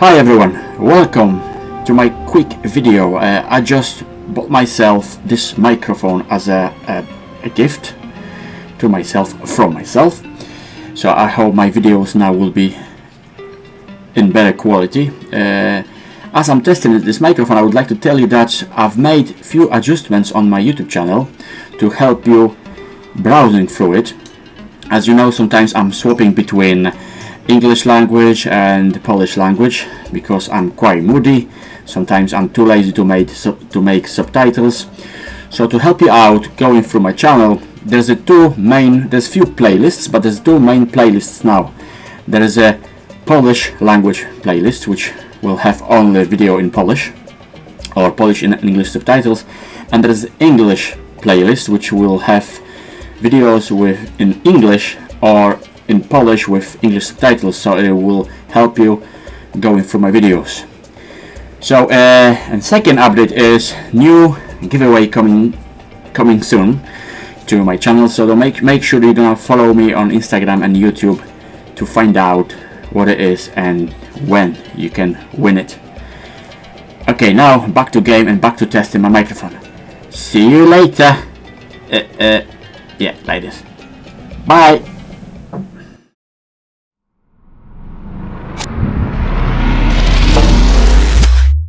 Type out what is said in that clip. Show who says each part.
Speaker 1: Hi everyone, welcome to my quick video. Uh, I just bought myself this microphone as a, a, a, gift to myself from myself. So I hope my videos now will be in better quality. Uh, as I'm testing this microphone I would like to tell you that I've made few adjustments on my YouTube channel to help you browsing through it. As you know sometimes I'm swapping between English language and Polish language because I'm quite moody. Sometimes I'm too lazy to make to make subtitles. So to help you out going through my channel there's a two main there's few playlists but there's two main playlists now. There is a Polish language playlist which will have only video in Polish or Polish in English subtitles. And there's English playlist which will have videos with in English or in Polish with English subtitles so it will help you going through my videos. So uh, and second update is new giveaway coming coming soon to my channel so make make sure you're gonna follow me on Instagram and YouTube to find out what it is and when you can win it. Okay now back to game and back to testing my microphone. See you later. Uh, uh, yeah like this. Bye